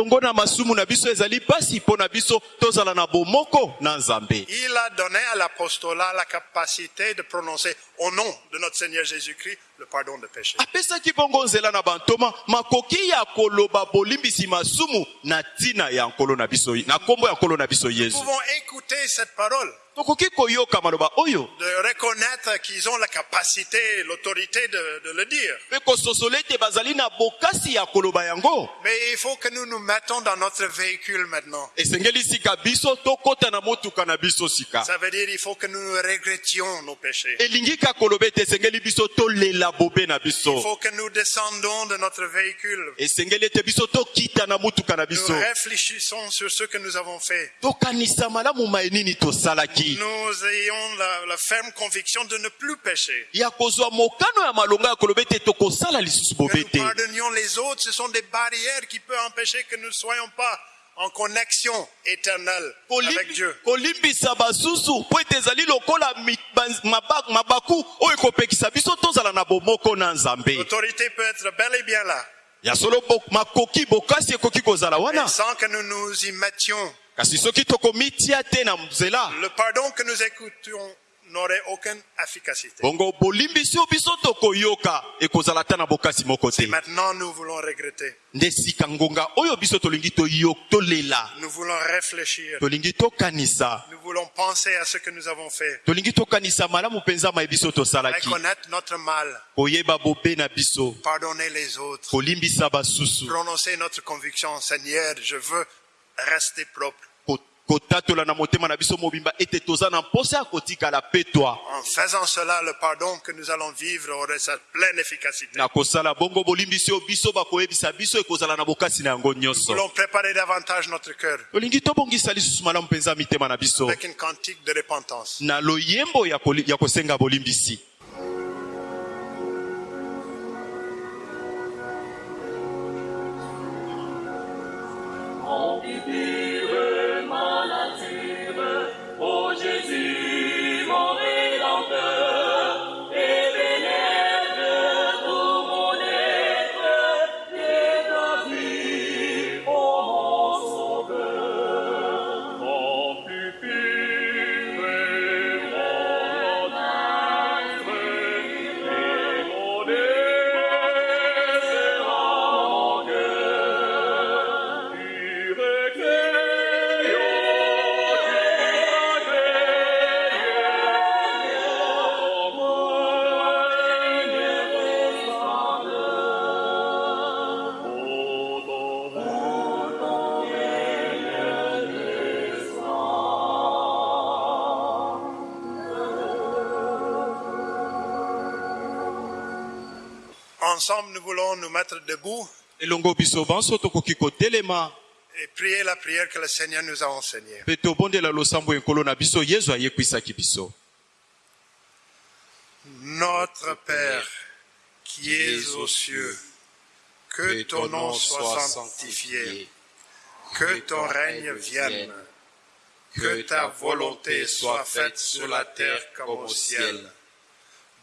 a donné à l'apostolat la capacité de prononcer au nom de notre Seigneur Jésus-Christ le pardon de péché. apesaki bongo nzela na bantoma makoki ya koloba bolimbisi masumu na ntina ya nkolo na biso na nkombo ya nkolo na biso Nous pouvons écouter cette parole, tokoki koyoka maloba oyo de reconnaître qu'ils ont la capacité, l'autorité de, de le dire. mpe kososola ete bazali na bokasi ya koloba yango Mais il faut que nous nous mettons dans notre véhicule maintenant. esengeli sika biso tokɔta na motuka na biso sika Ça veut dire il faut que nous regrettions nos péchés. elingi ka koloba ete esengeli biso tolela bobe na Il faut que nous descendons de notre véhicule. esengeli ete biso tokita na motuka na Nous réfléchissons sur ce que nous avons fait. tokanisa malamu mai nini tosalaki Nous ayons la, la ferme conviction de ne plus pécher. ya kozwa mokano ya malonga ya koloba ete tokosala lisusu Que bobe nous te pardonnions les autres, ce sont des barrières qui peuvent empêcher que nous ne soyons pas en connexion éternelle avec Dieu. kolimbisa basusu mpo ete ezali lokola mabaku oyo ekopekisa biso tozala na bomoko na nzambe L'autorité peut être bel et bien là, ya solo makoki bokasi ekoki kozala wana sans que nous nous y mettions. Le pardon que nous écoutons n'aurait aucune efficacité. Et maintenant, nous voulons regretter. Nous voulons réfléchir. Nous voulons penser à ce que nous avons fait. Reconnaître notre mal. Pardonner les autres. Prononcer notre conviction. Seigneur, je veux rester propre. En faisant cela, le pardon que nous allons vivre aurait sa pleine efficacité. Nous voulons préparer davantage notre cœur avec une cantique de repentance. Na Ensemble, nous voulons nous mettre debout et prier la prière que le Seigneur nous a enseignée. Notre Père, qui es aux cieux, que ton nom soit sanctifié, que ton règne vienne, que ta volonté soit faite sur la terre comme au ciel.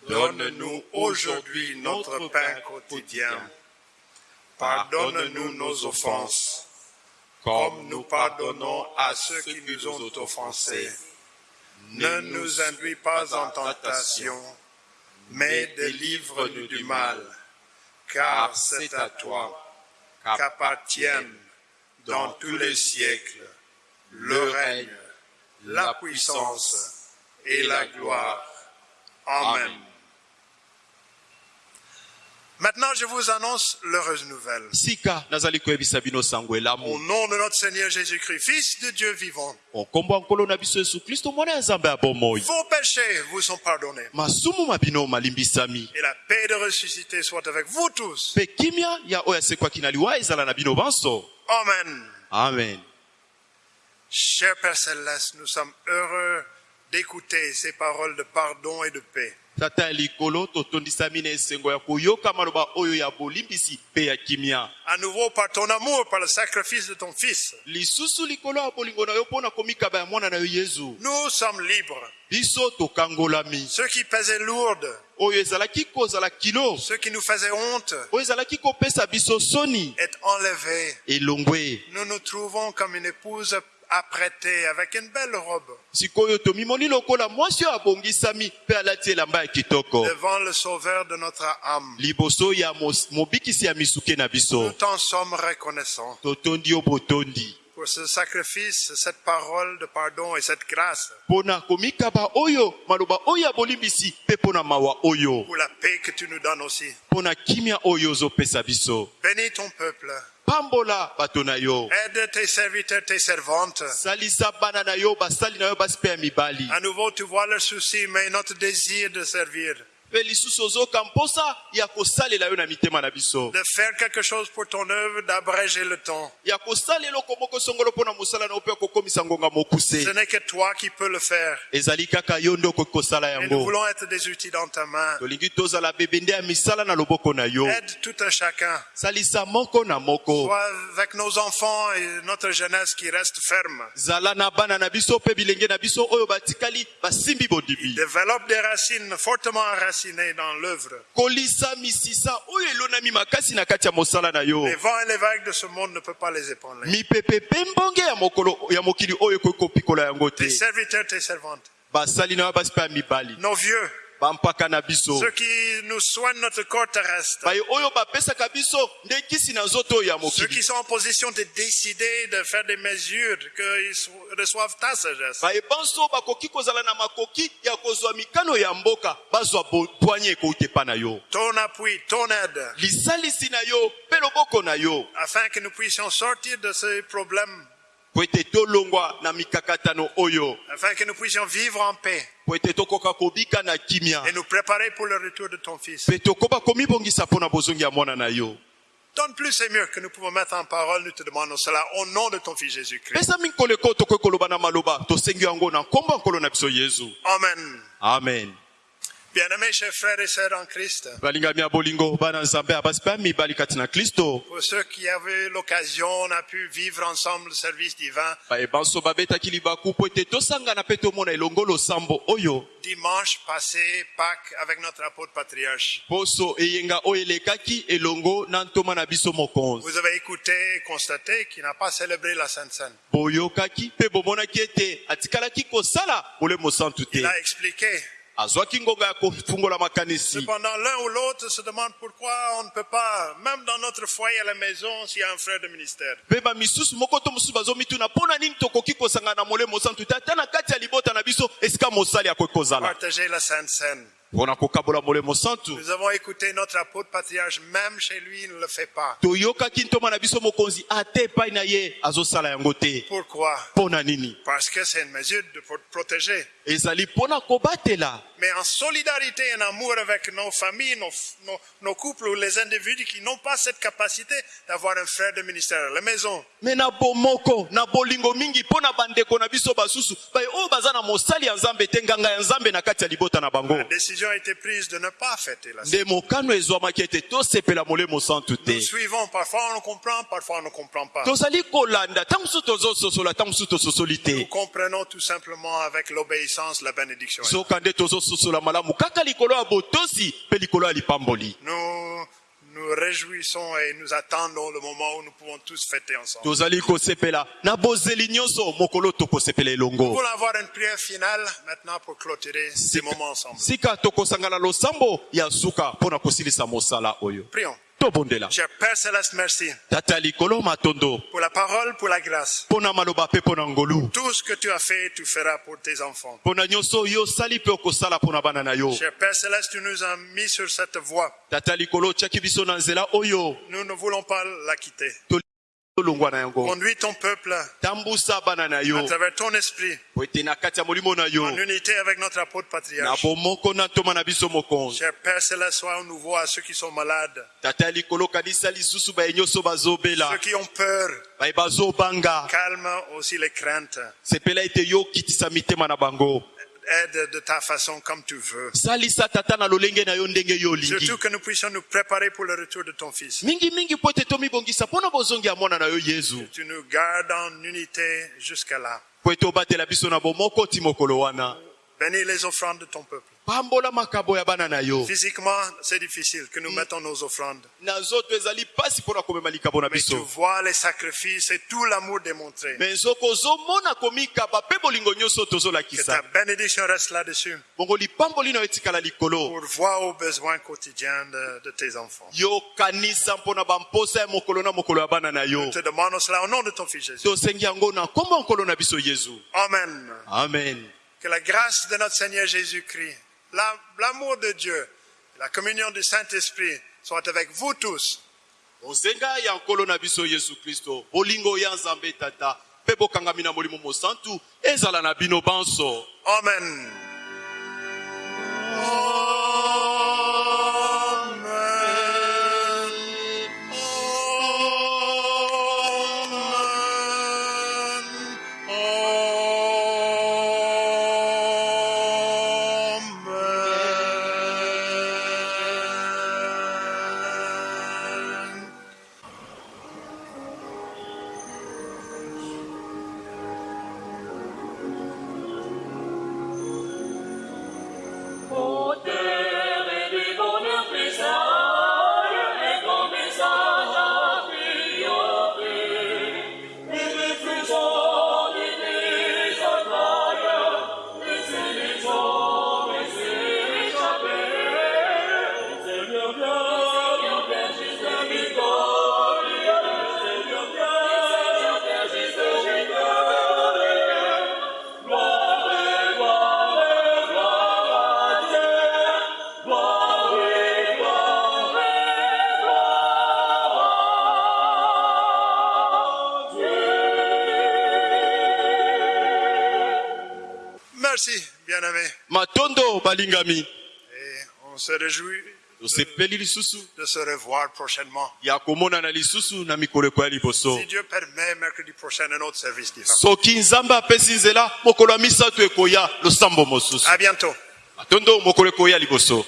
Donne-nous aujourd'hui notre pain quotidien. Pardonne-nous nos offenses, comme nous pardonnons à ceux qui nous ont offensés. Ne nous induis pas en tentation, mais délivre-nous du mal, car c'est à toi qu'appartiennent dans tous les siècles le règne, la puissance et la gloire. Amen. Maintenant, je vous annonce l'heureuse nouvelle. Au nom de notre Seigneur Jésus-Christ, Fils de Dieu vivant, vos péchés vous sont pardonnés. Et la paix de ressuscité soit avec vous tous. Amen. amen Cher Père Céleste, nous sommes heureux d'écouter ces paroles de pardon et de paix. Tata ya likolo totondisami na esengo ya koyoka maloba oyo ya bolimbisi mpe ya kimia. À nouveau par ton amour, par le sacrifice de ton Fils, lisusu likolo ya bolingo na yo mpo na komikaba ya mwana na yo yezu. Nous sommes libres. biso tokangolami. Ceux qui pesaient lourdes, oyo ezalaki kozala kilo. Ceux qui nous faisaient honte, oyo ezalaki kopesa biso soni. Est enlevé. elongwe. Nous nous trouvons comme une épouse apprêtée avec une belle robe. Devant le Sauveur de notre âme. Nous t'en sommes reconnaissants pour ce sacrifice, cette parole de pardon et cette grâce, pour la paix que tu nous donnes aussi. Bénis ton peuple. pambola bato na yo Aide tes serviteurs, tes servantes. salisa bana na yo basali na yo basi mpe ya mibali À nouveau, tu vois leurs soucis, mais notre désir de servir, de faire quelque chose pour ton œuvre, d'abréger le temps. Ce n'est que toi qui peux le faire. Et nous voulons être des outils dans ta main. Aide tout un chacun. Sois avec nos enfants et notre jeunesse qui reste ferme. Développe des racines fortement enracinées dans l'œuvre. Les vents et les vagues de ce monde ne peuvent pas les épauler. Tes serviteurs, tes servantes, nos vieux, bampaka na biso. Ceux qui nous soignent notre corps terrestre, baye oyo bapesaka biso nde kisi na nzoto oyo ya ceux mokili qui sont en position de décider de faire des mesures, qu'ils reçoivent ta sagesse. baye banso bakoki kozala na makoki ya kozwa mikano ya mboka bazwa bwanye ekouti epa na yo. Ton appui, ton aide, lisalisi na yo mpe loboko na yo. Afin que nous puissions sortir de ces problèmes, afin que nous puissions vivre en paix. Et nous préparer pour le retour de ton Fils. Donne plus et mieux que nous pouvons mettre en parole, nous te demandons cela au nom de ton Fils Jésus-Christ. Amen. amen Bien-aimés chers frères et sœurs en Christ, pour ceux qui avaient l'occasion, on a pu vivre ensemble le service divin dimanche passé, Pâques, avec notre apôtre patriarche. Vous avez écouté et constaté qu'il n'a pas célébré la Sainte Seine. Il a expliqué. Cependant, l'un ou l'autre se demande pourquoi on ne peut pas, même dans notre foyer à la maison, s'il y a un frère de ministère. Partager la Sainte Seine. Nous avons écouté notre apôtre patriarche, même chez lui, il ne le fait pas. Pourquoi? Parce que c'est une mesure de pro- protéger. Mais en solidarité et en amour avec nos familles, nos, nos- nos couples ou les individus qui n'ont pas cette capacité d'avoir un frère de ministère à la maison. me na bomoko na bolingo mingi mpo na bandeko na biso basusu baye oyo baza na mosali ya nzambe te nganga ya nzambe na kati ya libota na bango La décision a été prise de ne pas fêter la nde mokano ezwamaki ete tosepela molemo santu te Nous suivons, parfois on comprend, parfois on ne comprend pas. tozali kolanda Nous comprenons tout simplement avec l'obéissance la bénédiction. Tozososola malamu kaka likolo ya botosi mpe likolo ya lipamboli Nous nous réjouissons et nous attendons le moment où nous pouvons tous fêter ensemble. Nous voulons avoir une prière finale maintenant pour clôturer ces moments ensemble. Prions. Tobondela Cher Père Céleste, merci tata ya likolo matondo pour la parole, pour la grâce. mpo na maloba mpe mpo na ngolu Tout ce que tu as fait, tu feras pour tes enfants. nyonso okosala bana na yo Cher Père Céleste, tu nous as mis sur cette voie. tata ya likolo otiaki biso na nzela oyo Nous ne voulons pas la quitter. Conduis ton peuple à travers ton esprit, en unité avec notre apôtre patriarche. Cher Père Céleste, sois au nouveau à ceux qui sont malades, ceux qui ont peur. Calme aussi les craintes. Aide de ta façon comme tu veux. Surtout que nous puissions nous préparer pour le retour de ton Fils. yezu Tu nous gardes en unité jusqu'à là. Bénis les offrandes de ton peuple. Physiquement, c'est difficile que nous mettons nos offrandes. Mais tu vois les sacrifices et tout l'amour démontré. Que ta bénédiction reste là-dessus pour voir aux besoins quotidiens de, de tes enfants. Nous te demandons cela au nom de ton Fils Jésus. Amen. amen Que la grâce de notre Seigneur Jésus-Christ, la- l'amour de Dieu, la communion du Saint-Esprit soit avec vous tous. bozenga ya nkolo na biso yesu kristo bolingo ya nzambe tata mpe bokangami na molimo mosantu ezala na bino banso Amen. Amen. Balingami Et on se réjouit tosepeli lisusu de se revoir prochainement. ya komonana lisusu na mikoleko ya liboso Si Dieu permet, mercredi prochain, un autre service différent. soki nzambe apesi nzela mokolo ya misato ekoya losambo mosusu À bientôt. matondo mokolo ekoya liboso